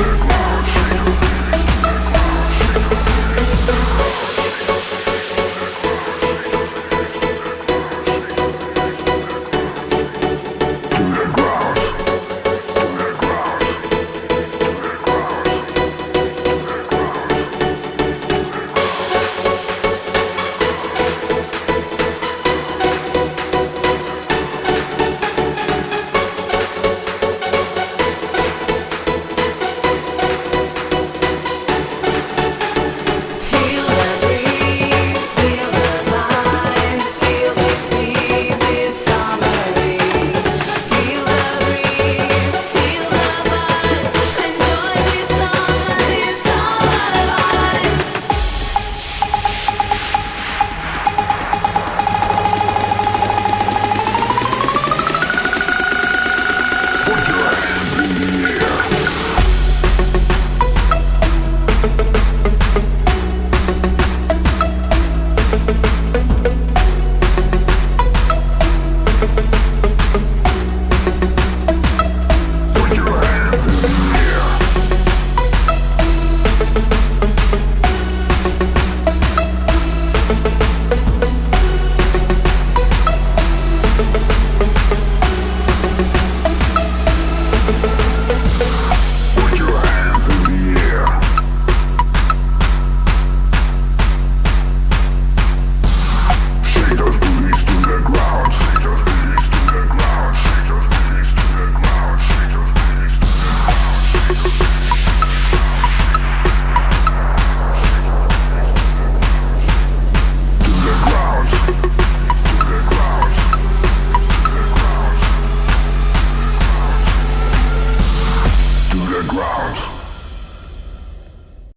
back the ground.